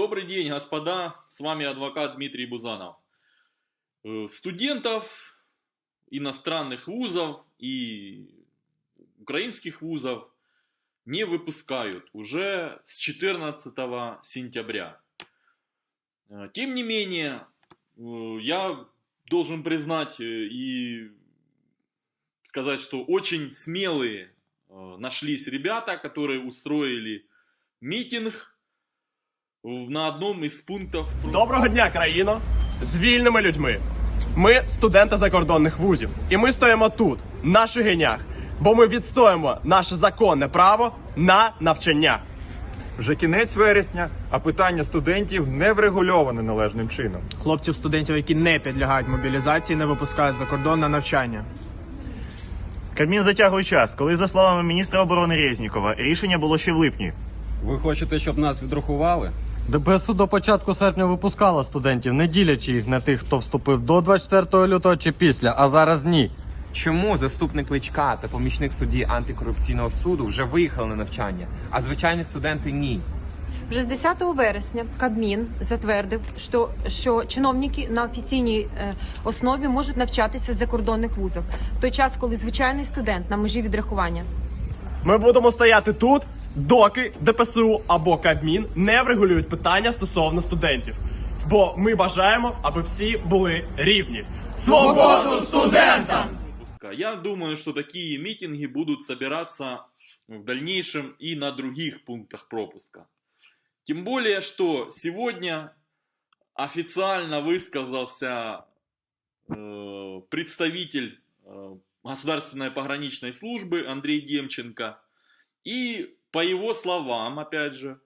Добрый день, господа. С вами адвокат Дмитрий Бузанов. Э, студентов иностранных вузов и украинских вузов не выпускают уже с 14 сентября. Э, тем не менее, э, я должен признать и сказать, что очень смелые нашлись ребята, которые устроили митинг на одному із пунктів. Доброго дня, країно! З вільними людьми. Ми студенти закордонних вузів. І ми стоїмо тут, на Шигинях, бо ми відстоїмо наше законне право на навчання. Вже кінець вересня, а питання студентів не врегульоване належним чином. Хлопців студентів, які не підлягають мобілізації, не випускають за кордон на навчання. Кабмін затягує час, коли, за словами міністра оборони Резнікова, рішення було ще в липні. Ви хочете, щоб нас відрахували? ДПСУ до початку серпня випускала студентів, не ділячи їх на тих, хто вступив до 24 лютого чи після, а зараз ні. Чому заступник Личка та помічник судді антикорупційного суду вже виїхали на навчання, а звичайні студенти ні? Вже з 10 вересня Кабмін затвердив, що, що чиновники на офіційній е, основі можуть навчатися в закордонних вузах в той час, коли звичайний студент на межі відрахування. Ми будемо стояти тут, доки ДПСУ або Кабмін не врегулюють питання стосовно студентів. Бо ми бажаємо, аби всі були рівні. Свободу студентам! выпуска. Я думаю, что такие митинги будут собираться в дальнейшем и на других пунктах пропуска. Тем более, что сегодня официально высказался э, представитель э, Государственной пограничной службы Андрей Демченко. и по его словам, опять же,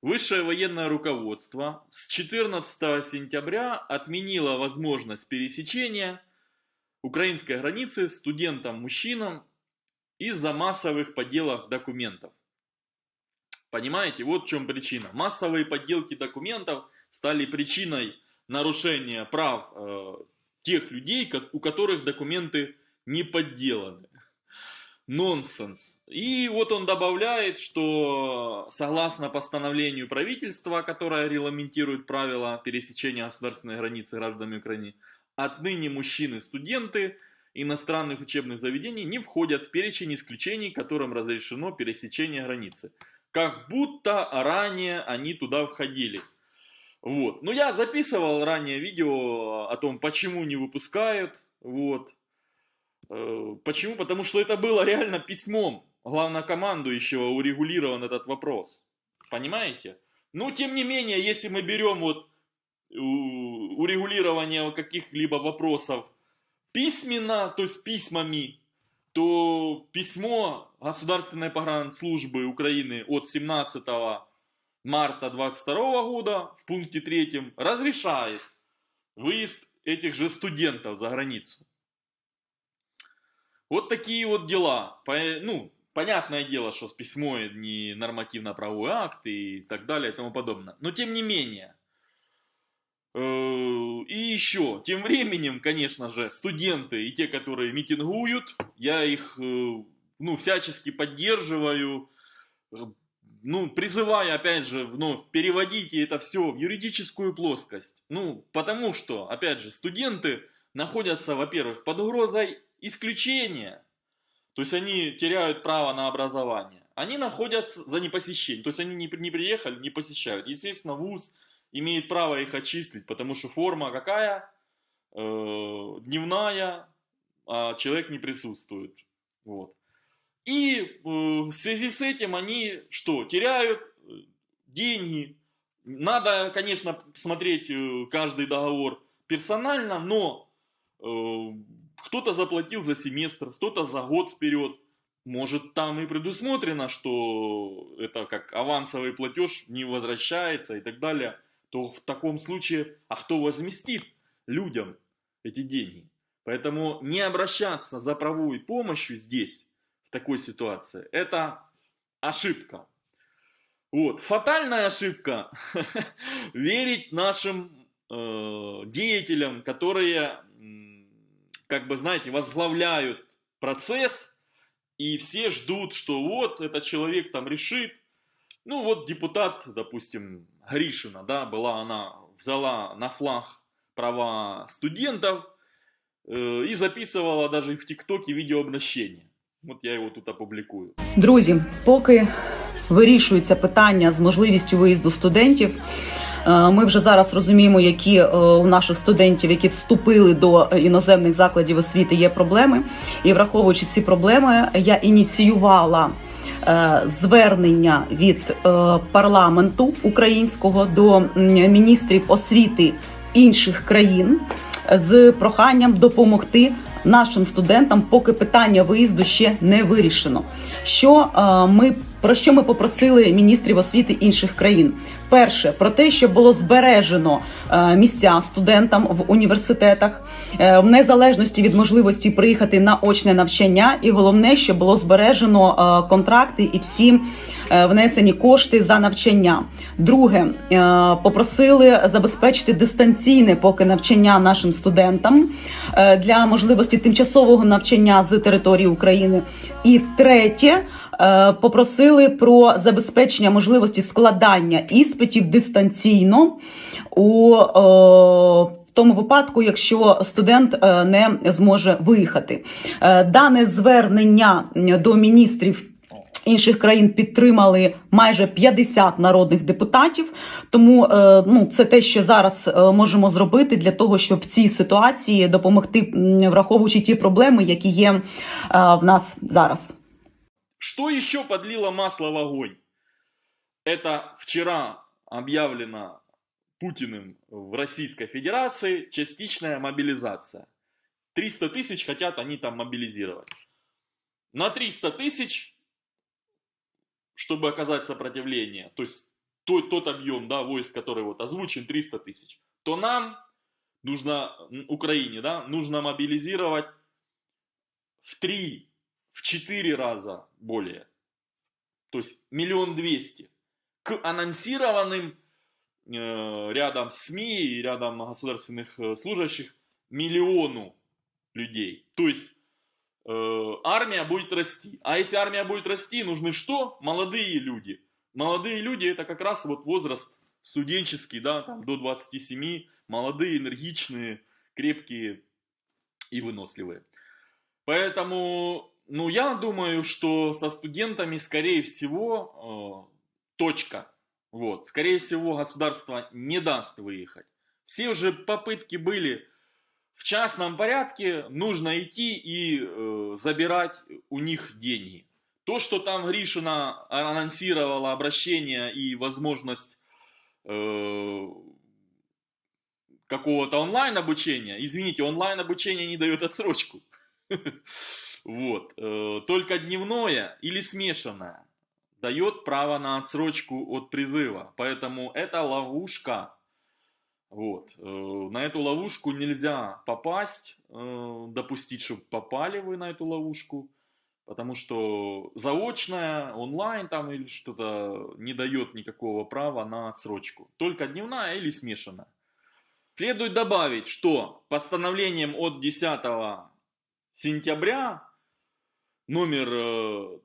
высшее военное руководство с 14 сентября отменило возможность пересечения украинской границы студентам-мужчинам из-за массовых подделок документов. Понимаете, вот в чем причина. Массовые подделки документов стали причиной нарушения прав э, тех людей, ко- у которых документы не подделаны. Нонсенс. И вот он добавляет, что согласно постановлению правительства, которое регламентирует правила пересечения государственной границы гражданами Украины, отныне мужчины-студенты иностранных учебных заведений не входят в перечень исключений, которым разрешено пересечение границы. Как будто ранее они туда входили. Вот. Но я записывал ранее видео о том, почему не выпускают. Вот. Э, Почему? Потому что это было реально письмом главнокомандующего урегулирован этот вопрос. Понимаете? Но тем не менее, если мы берем вот у- урегулирование каких-либо вопросов письменно, то есть письмами, то письмо Государственной погранслужбы Украины от 17 марта 22 года в пункте 3 разрешает выезд этих же студентов за границу. Вот такие вот дела. По- Ну, понятное дело, что письмо не нормативно-правовой акт и так далее и тому подобное. Но тем не менее. Э, И еще, тем временем, конечно же, студенты и те, которые митингуют, я их э, ну, всячески поддерживаю, э, ну, призывая, опять же, вновь, переводите это все в юридическую плоскость. Ну, потому что, опять же, студенты находятся, во-первых, под угрозой исключения, то есть они теряют право на образование. Они находятся за непосещение, то есть они не, не приехали, не посещают. Естественно, вуз имеет право их отчислить, потому что форма какая? Э, дневная, а человек не присутствует. Вот. И э, в связи с этим они что? Теряют э, деньги. Надо, конечно, смотреть э, каждый договор персонально, но э, кто-то заплатил за семестр, кто-то за год вперед. Может, там и предусмотрено, что это как авансовый платеж не возвращается и так далее. То в таком случае, а кто возместит людям эти деньги? Поэтому не обращаться за правовой помощью здесь, в такой ситуации, это ошибка. Вот. Фатальная ошибка верить нашим э, деятелям, которые, как бы, знаете, возглавляют процесс, и все ждут, что вот этот человек там решит. Ну вот депутат, допустим, Гришина, да, была она, взяла на флаг права студентов э, и записывала даже в ТикТоке видеообращение. Вот я его тут опубликую. Друзі, поки вирішується питання з можливістю виїзду студентів. Е, Ми вже зараз розуміємо, які е, у наших студентів, які вступили до іноземних закладів освіти, є проблеми. І враховуючи ці проблеми, я ініціювала е, звернення від парламенту українського до міністрів освіти інших країн з проханням допомогти нашим студентам, поки питання виїзду ще не вирішено. Що ми про що ми попросили міністрів освіти інших країн? Перше про те, щоб було збережено е, місця студентам в університетах е, в незалежності від можливості приїхати на очне навчання, і головне, щоб було збережено е, контракти і всі внесені кошти за навчання. Друге, попросили забезпечити дистанційне поки навчання нашим студентам для можливості тимчасового навчання з території України. І третє. Е, Попросили про забезпечення можливості складання іспитів дистанційно у е, в тому випадку, якщо студент е, не зможе виїхати. Дане звернення до міністрів інших країн підтримали майже 50 народних депутатів. Тому ну, це те, що зараз можемо зробити для того, щоб в цій ситуації допомогти, враховуючи ті проблеми, які є в нас зараз. Что еще подлило масло в огонь? Это вчера объявлено Путиным в Российской Федерации частичная мобилизация. 300 тысяч хотят они там мобилизировать. На 300 тысяч, чтобы оказать сопротивление, то есть тот, тот объем да, войск, который вот озвучен, 300 тысяч, то нам нужно, Украине, да, нужно мобилизировать в 3, в 4 раза более. То есть миллион двести. К анонсированным э, рядом СМИ и рядом государственных э, служащих миллиону людей. То есть э, армия будет расти. А если армия будет расти, нужны что? Молодые люди. Молодые люди это как раз вот возраст студенческий, да, там до 27, молодые, энергичные, крепкие и выносливые. Поэтому, ну, я думаю, что со студентами, скорее всего, э, точка. Вот, скорее всего, государство не даст выехать. Все уже попытки были в частном порядке, нужно идти и э, забирать у них деньги. То, что там Гришина анонсировала обращение и возможность э, какого-то онлайн обучения, извините, онлайн обучение не дает отсрочку. Вот. э, Только дневное или смешанное дает право на отсрочку от призыва. Поэтому это ловушка. Вот. э, На эту ловушку нельзя попасть, э, допустить, чтобы попали вы на эту ловушку. Потому что заочная, онлайн там или что-то не дает никакого права на отсрочку. Только дневная или смешанная. Следует добавить, что постановлением от 10 сентября номер э,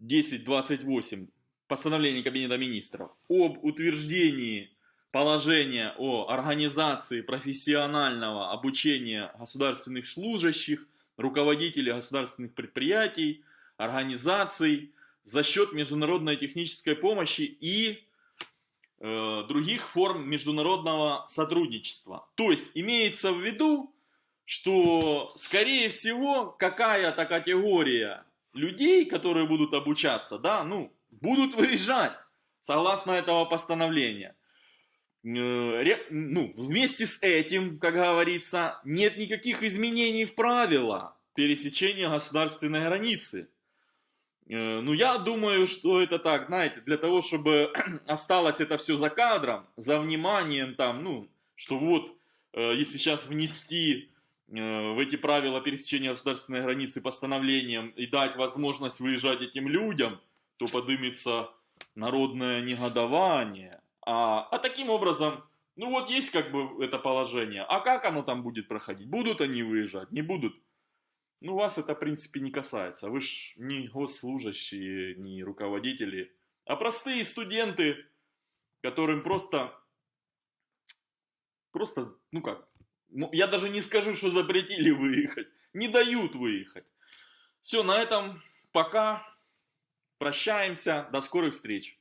1028 постановление Кабинета министров об утверждении положения о организации профессионального обучения государственных служащих, руководителей государственных предприятий, организаций за счет международной технической помощи и э, других форм международного сотрудничества. То есть имеется в виду, что, скорее всего, какая-то категория людей, которые будут обучаться, да, ну, будут выезжать, согласно этого постановления. Э, Ну, вместе с этим, как говорится, нет никаких изменений в правила пересечения государственной границы. Э, Ну, я думаю, что это так, знаете, для того, чтобы осталось это все за кадром, за вниманием там, ну, что вот, э, если сейчас внести в эти правила пересечения государственной границы постановлением и дать возможность выезжать этим людям, то подымется народное негодование. А, а таким образом, ну вот есть как бы это положение. А как оно там будет проходить? Будут они выезжать, не будут? Ну, вас это, в принципе, не касается. Вы ж не госслужащие, не руководители, а простые студенты, которым просто, просто, ну как, я даже не скажу, что запретили выехать, не дают выехать. Все, на этом пока. Прощаемся, до скорых встреч.